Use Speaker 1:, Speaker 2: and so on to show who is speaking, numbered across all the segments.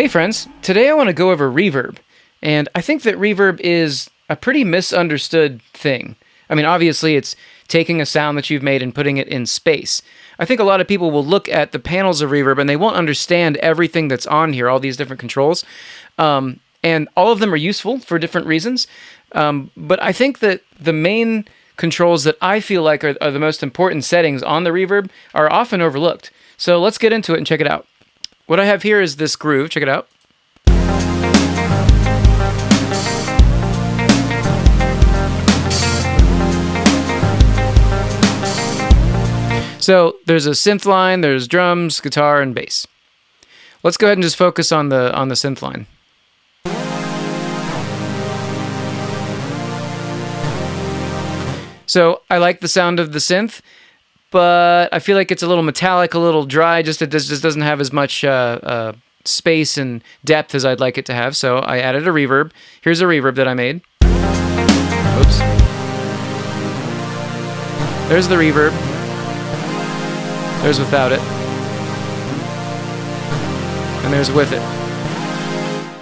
Speaker 1: Hey friends, today I want to go over reverb. And I think that reverb is a pretty misunderstood thing. I mean, obviously, it's taking a sound that you've made and putting it in space. I think a lot of people will look at the panels of reverb and they won't understand everything that's on here, all these different controls. Um, and all of them are useful for different reasons. Um, but I think that the main controls that I feel like are, are the most important settings on the reverb are often overlooked. So let's get into it and check it out. What I have here is this groove. Check it out. So there's a synth line, there's drums, guitar, and bass. Let's go ahead and just focus on the on the synth line. So I like the sound of the synth, but I feel like it's a little metallic, a little dry. Just it just doesn't have as much uh, uh, space and depth as I'd like it to have. So I added a reverb. Here's a reverb that I made. Oops. There's the reverb. There's without it. And there's with it.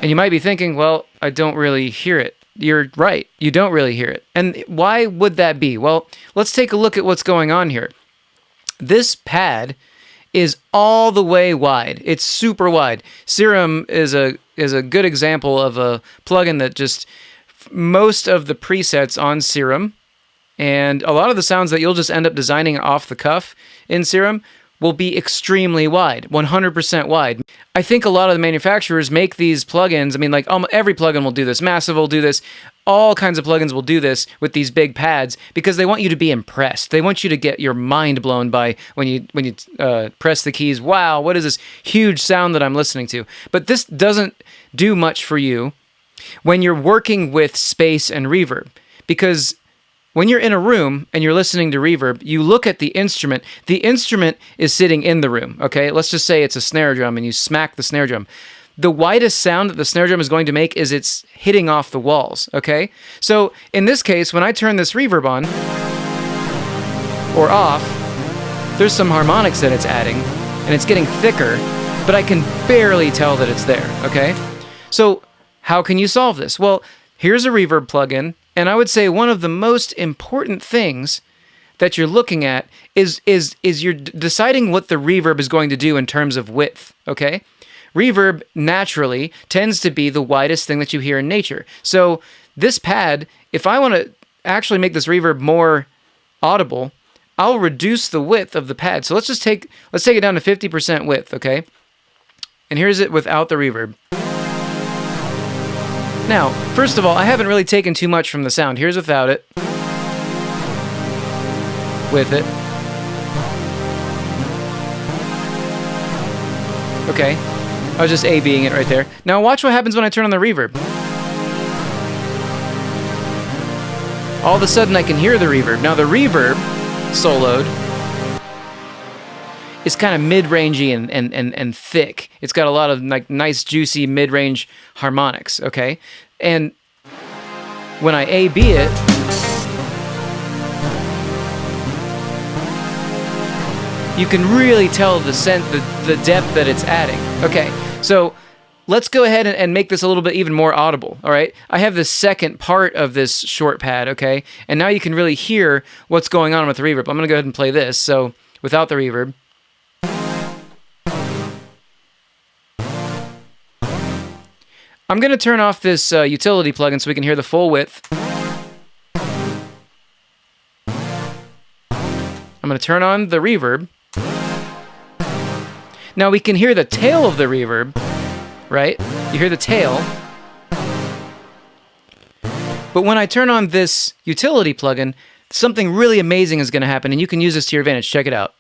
Speaker 1: And you might be thinking, well, I don't really hear it. You're right. You don't really hear it. And why would that be? Well, let's take a look at what's going on here. This pad is all the way wide. It's super wide. Serum is a is a good example of a plugin that just most of the presets on Serum and a lot of the sounds that you'll just end up designing off the cuff in Serum will be extremely wide, 100% wide. I think a lot of the manufacturers make these plugins. I mean, like um, every plugin will do this. Massive will do this. All kinds of plugins will do this with these big pads because they want you to be impressed. They want you to get your mind blown by when you when you uh, press the keys. Wow, what is this huge sound that I'm listening to? But this doesn't do much for you when you're working with space and reverb because when you're in a room and you're listening to reverb, you look at the instrument. The instrument is sitting in the room, okay? Let's just say it's a snare drum and you smack the snare drum. The widest sound that the snare drum is going to make is it's hitting off the walls, okay? So in this case, when I turn this reverb on or off, there's some harmonics that it's adding and it's getting thicker, but I can barely tell that it's there, okay? So how can you solve this? Well, here's a reverb plugin and I would say one of the most important things that you're looking at is is is you're deciding what the reverb is going to do in terms of width, okay? Reverb naturally tends to be the widest thing that you hear in nature. So this pad, if I want to actually make this reverb more audible, I'll reduce the width of the pad. So let's just take let's take it down to 50% width, okay? And here's it without the reverb. Now, first of all, I haven't really taken too much from the sound. Here's without it. With it. Okay. I was just A-Bing it right there. Now watch what happens when I turn on the reverb. All of a sudden I can hear the reverb. Now the reverb, soloed, is kind of mid-rangey and, and, and, and thick. It's got a lot of like nice juicy mid-range harmonics, okay? And when I A-B it, you can really tell the scent, the, the depth that it's adding. Okay, so let's go ahead and, make this a little bit even more audible, all right? I have the second part of this short pad, okay? And now you can really hear what's going on with the reverb. I'm gonna go ahead and play this, so without the reverb. I'm going to turn off this uh, utility plugin so we can hear the full width. I'm going to turn on the reverb. Now we can hear the tail of the reverb, right? You hear the tail. But when I turn on this utility plugin, something really amazing is going to happen, and you can use this to your advantage. Check it out.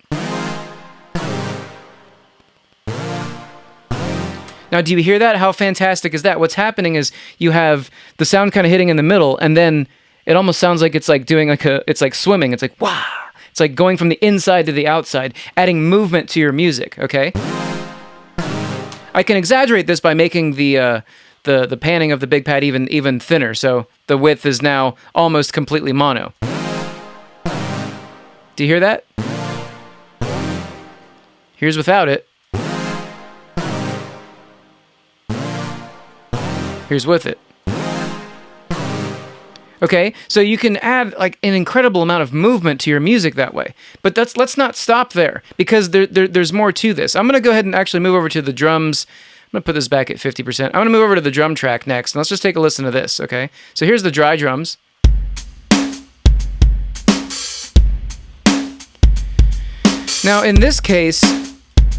Speaker 1: Now, do you hear that? How fantastic is that? What's happening is you have the sound kind of hitting in the middle, and then it almost sounds like it's like doing like a, it's like swimming. It's like, wow. It's like going from the inside to the outside, adding movement to your music, okay? I can exaggerate this by making the, uh, the, the panning of the big pad even, even thinner, so the width is now almost completely mono. Do you hear that? Here's without it. Here's with it. Okay, so you can add like an incredible amount of movement to your music that way. But that's let's not stop there because there, there there's more to this. I'm gonna go ahead and actually move over to the drums. I'm gonna put this back at 50%. I'm gonna move over to the drum track next, and let's just take a listen to this. Okay, so here's the dry drums. Now in this case,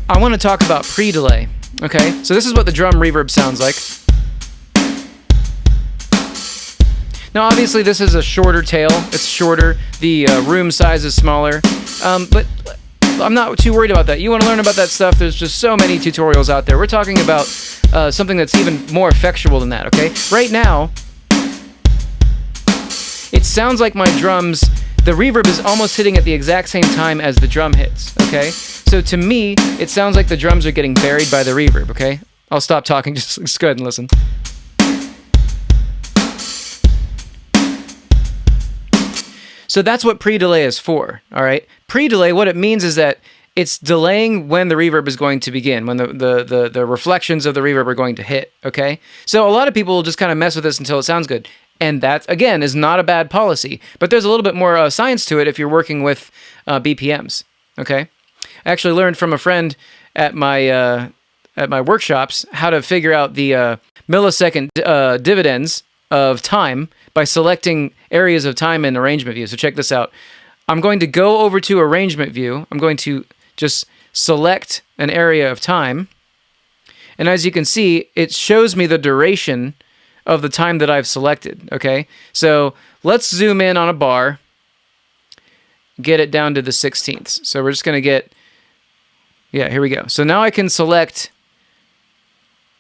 Speaker 1: I want to talk about pre-delay. Okay, so this is what the drum reverb sounds like. Now, obviously, this is a shorter tail. It's shorter. The uh, room size is smaller. Um, but I'm not too worried about that. You want to learn about that stuff, there's just so many tutorials out there. We're talking about uh, something that's even more effectual than that, okay? Right now, it sounds like my drums, the reverb is almost hitting at the exact same time as the drum hits, okay? So to me, it sounds like the drums are getting buried by the reverb, okay? I'll stop talking, just, just go ahead and listen. So that's what pre-delay is for, all right? Pre-delay, what it means is that it's delaying when the reverb is going to begin, when the, the, the, the, reflections of the reverb are going to hit, okay? So a lot of people will just kind of mess with this until it sounds good. And that, again, is not a bad policy. But there's a little bit more uh, science to it if you're working with uh, BPMs, okay? I actually learned from a friend at my, uh, at my workshops how to figure out the uh, millisecond uh, dividends of time by selecting areas of time in arrangement view. So check this out. I'm going to go over to arrangement view. I'm going to just select an area of time. And as you can see, it shows me the duration of the time that I've selected, okay? So let's zoom in on a bar, get it down to the 16ths. So we're just gonna get, yeah, here we go. So now I can select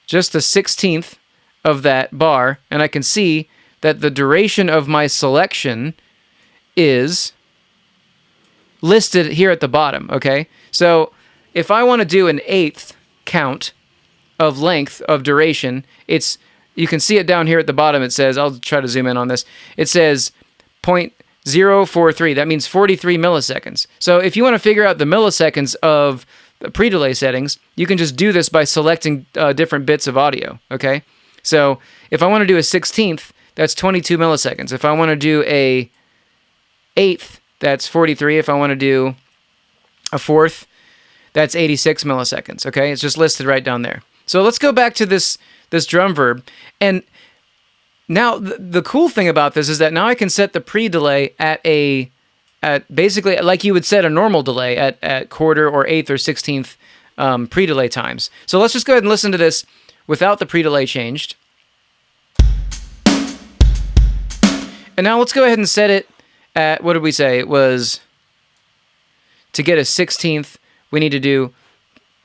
Speaker 1: just the 16th of that bar, and I can see that the duration of my selection is listed here at the bottom, okay? So if I want to do an eighth count of length of duration, it's you can see it down here at the bottom. It says, I'll try to zoom in on this. It says 0.043. That means 43 milliseconds. So if you want to figure out the milliseconds of the pre-delay settings, you can just do this by selecting uh, different bits of audio, okay? So if I want to do a 16th, that's 22 milliseconds. If I want to do a eighth, that's 43. If I want to do a fourth, that's 86 milliseconds. Okay, it's just listed right down there. So let's go back to this this drum verb. And now the, the cool thing about this is that now I can set the pre-delay at a at basically like you would set a normal delay at, at quarter or eighth or 16th um, pre-delay times. So let's just go ahead and listen to this without the pre-delay changed. And now let's go ahead and set it at, what did we say? It was, to get a 16th, we need to do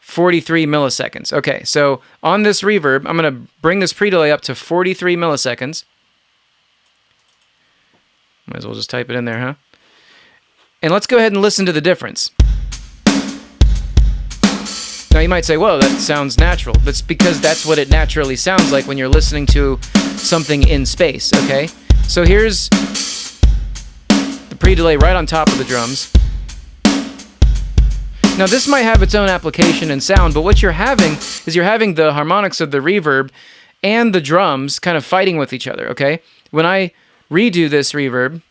Speaker 1: 43 milliseconds. Okay, so on this reverb, I'm going to bring this pre-delay up to 43 milliseconds. Might as well just type it in there, huh? And let's go ahead and listen to the difference. Now you might say, whoa, that sounds natural. That's because that's what it naturally sounds like when you're listening to something in space, okay? So here's the pre-delay right on top of the drums. Now this might have its own application and sound, but what you're having is you're having the harmonics of the reverb and the drums kind of fighting with each other, okay? When I redo this reverb,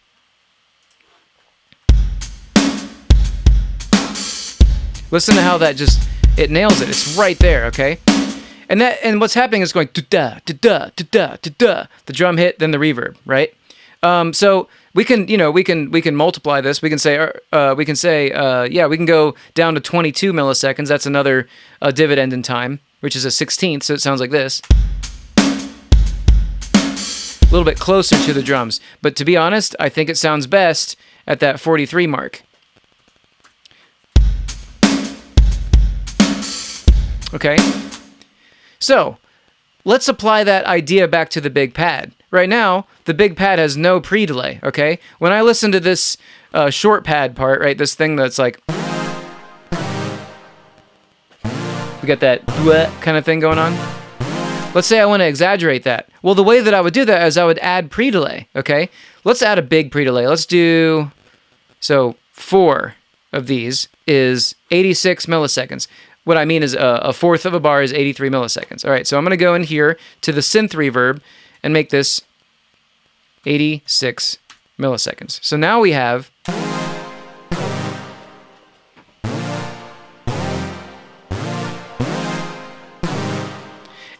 Speaker 1: listen to how that just it nails it. It's right there, okay? And that and what's happening is going da da da da da. The drum hit, then the reverb, right? Um, so we can, you know, we can we can multiply this. We can say, uh, uh we can say, uh, yeah, we can go down to 22 milliseconds. That's another uh, dividend in time, which is a 16th. So it sounds like this. A little bit closer to the drums, but to be honest, I think it sounds best at that 43 mark. Okay? So, let's apply that idea back to the big pad. Right now, the big pad has no pre-delay, okay? When I listen to this uh, short pad part, right, this thing that's like... We got that kind of thing going on. Let's say I want to exaggerate that. Well, the way that I would do that is I would add pre-delay, okay? Let's add a big pre-delay. Let's do... So, four of these is 86 milliseconds what I mean is a, a fourth of a bar is 83 milliseconds. All right, so I'm going to go in here to the synth reverb and make this 86 milliseconds. So now we have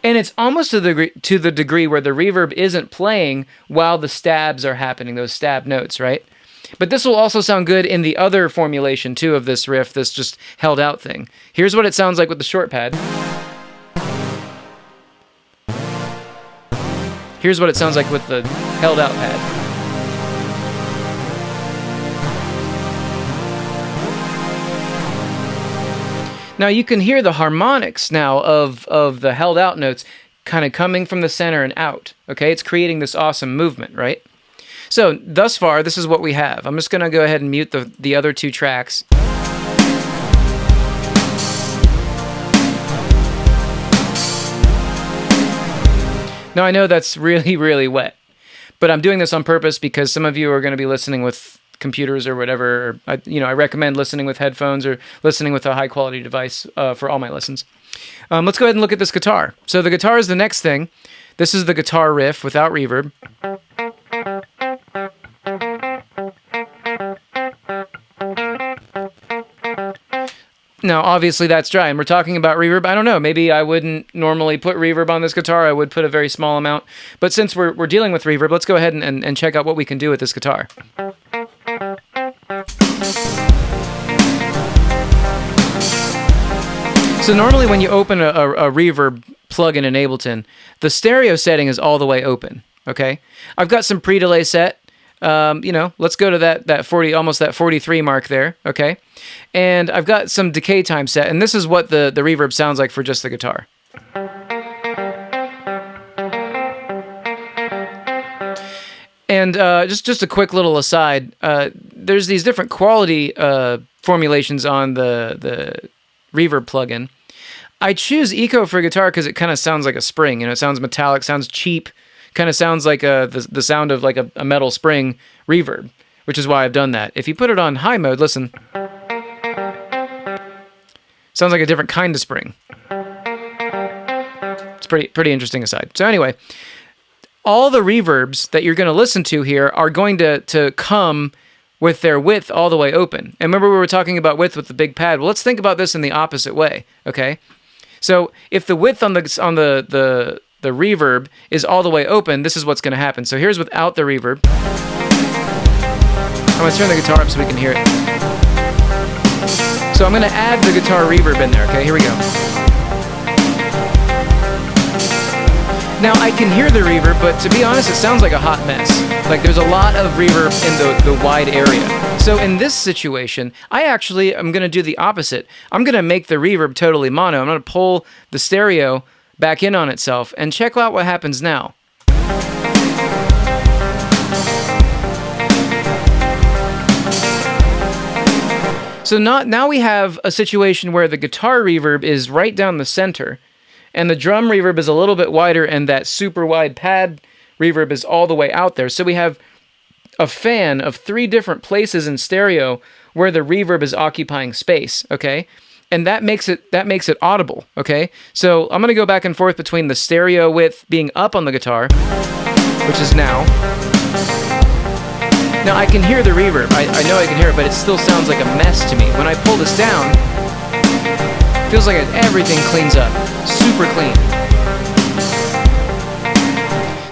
Speaker 1: and it's almost to the degree, to the degree where the reverb isn't playing while the stabs are happening, those stab notes, right? But this will also sound good in the other formulation too of this riff, this just held out thing. Here's what it sounds like with the short pad. Here's what it sounds like with the held out pad. Now you can hear the harmonics now of, of the held out notes kind of coming from the center and out. Okay, it's creating this awesome movement, right? So thus far, this is what we have. I'm just going to go ahead and mute the, the other two tracks. Now I know that's really, really wet, but I'm doing this on purpose because some of you are going to be listening with computers or whatever. I, you know, I recommend listening with headphones or listening with a high quality device uh, for all my lessons. Um, let's go ahead and look at this guitar. So the guitar is the next thing. This is the guitar riff without reverb. Now, obviously, that's dry, and we're talking about reverb. I don't know. Maybe I wouldn't normally put reverb on this guitar. I would put a very small amount. But since we're, we're dealing with reverb, let's go ahead and, and, and check out what we can do with this guitar. So normally when you open a, a, a reverb plugin in Ableton, the stereo setting is all the way open. Okay, I've got some pre-delay set. Um, you know, let's go to that that 40, almost that 43 mark there. Okay, and I've got some decay time set, and this is what the the reverb sounds like for just the guitar. And uh, just just a quick little aside, uh, there's these different quality uh, formulations on the the reverb plugin. I choose Eco for guitar because it kind of sounds like a spring. You know, it sounds metallic, sounds cheap, kind of sounds like a, the, the sound of like a, a metal spring reverb, which is why I've done that. If you put it on high mode, listen. Sounds like a different kind of spring. It's pretty pretty interesting aside. So anyway, all the reverbs that you're going to listen to here are going to to come with their width all the way open. And remember we were talking about width with the big pad. Well, let's think about this in the opposite way, okay? So if the width on the on the the the reverb is all the way open, this is what's going to happen. So here's without the reverb. I'm going to turn the guitar up so we can hear it. So I'm going to add the guitar reverb in there, okay? Here we go. Now I can hear the reverb, but to be honest, it sounds like a hot mess. Like there's a lot of reverb in the, the wide area. So in this situation, I actually am going to do the opposite. I'm going to make the reverb totally mono. I'm going to pull the stereo back in on itself and check out what happens now. So not, now we have a situation where the guitar reverb is right down the center and the drum reverb is a little bit wider and that super wide pad reverb is all the way out there. So we have a fan of three different places in stereo where the reverb is occupying space, okay? And that makes it that makes it audible, okay? So I'm gonna go back and forth between the stereo width being up on the guitar, which is now. Now I can hear the reverb. I, I know I can hear it, but it still sounds like a mess to me. When I pull this down, Feels like everything cleans up. Super clean.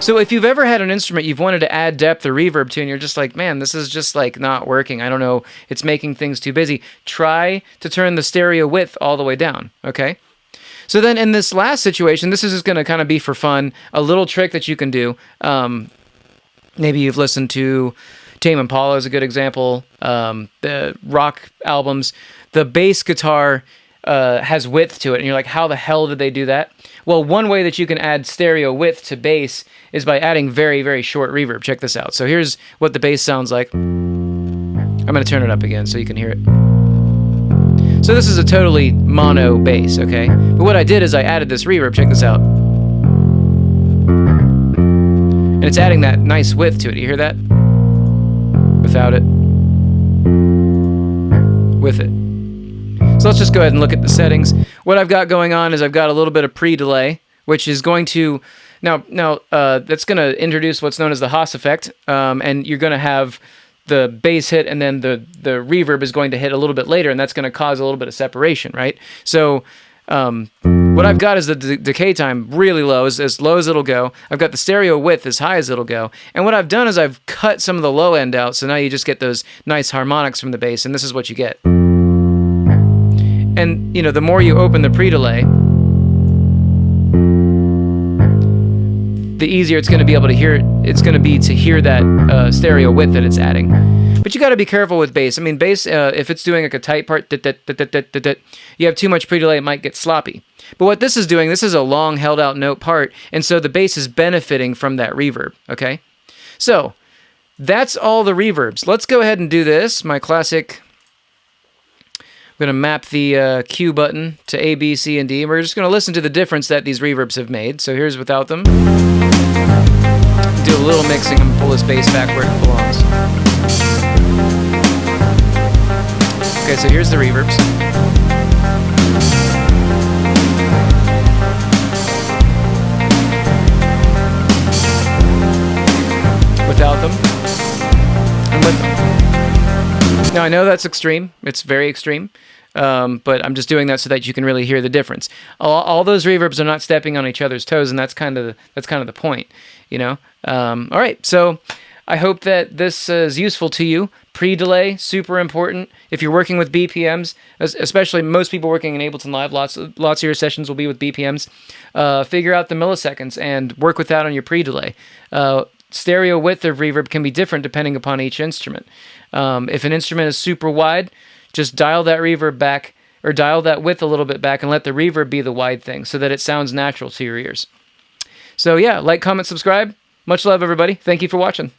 Speaker 1: So if you've ever had an instrument you've wanted to add depth or reverb to and you're just like, man, this is just like not working. I don't know, it's making things too busy. Try to turn the stereo width all the way down, okay? So then in this last situation, this is just going to kind of be for fun, a little trick that you can do. Um, maybe you've listened to Tame Impala is a good example. Um, the rock albums, the bass guitar uh, has width to it, and you're like, how the hell did they do that? Well, one way that you can add stereo width to bass is by adding very, very short reverb. Check this out. So here's what the bass sounds like. I'm going to turn it up again so you can hear it. So this is a totally mono bass, okay? But what I did is I added this reverb. Check this out. And it's adding that nice width to it. You hear that? Without it. With it. So let's just go ahead and look at the settings. What I've got going on is I've got a little bit of pre-delay, which is going to now now uh, that's going to introduce what's known as the Haas effect, um, and you're going to have the bass hit and then the the reverb is going to hit a little bit later, and that's going to cause a little bit of separation, right? So um, what I've got is the de decay time really low, as, as low as it'll go. I've got the stereo width as high as it'll go. And what I've done is I've cut some of the low end out, so now you just get those nice harmonics from the bass, and this is what you get. And, you know, the more you open the pre-delay, the easier it's going to be able to hear it's going to be to hear that uh, stereo width that it's adding. But you got to be careful with bass. I mean, bass uh, if it's doing like a tight part, you have too much pre-delay, it might get sloppy. But what this is doing, this is a long held out note part, and so the bass is benefiting from that reverb. Okay, so that's all the reverbs. Let's go ahead and do this. My classic I'm going to map the uh, Q button to A, B, C, and D. And We're just going to listen to the difference that these reverbs have made. So here's without them. Do a little mixing and pull this bass back where it belongs. Okay, so here's the reverbs. Without them. And with them. Now I know that's extreme. It's very extreme. Um, but I'm just doing that so that you can really hear the difference. All, all, those reverbs are not stepping on each other's toes, and that's kind of that's kind of the point, you know. Um, all right, so I hope that this uh, is useful to you. Pre-delay, super important. If you're working with BPMs, especially most people working in Ableton Live, lots lots of your sessions will be with BPMs. Uh, figure out the milliseconds and work with that on your pre-delay. Uh, stereo width of reverb can be different depending upon each instrument. Um, if an instrument is super wide, just dial that reverb back or dial that width a little bit back and let the reverb be the wide thing so that it sounds natural to your ears. So yeah, like, comment, subscribe. Much love, everybody. Thank you for watching.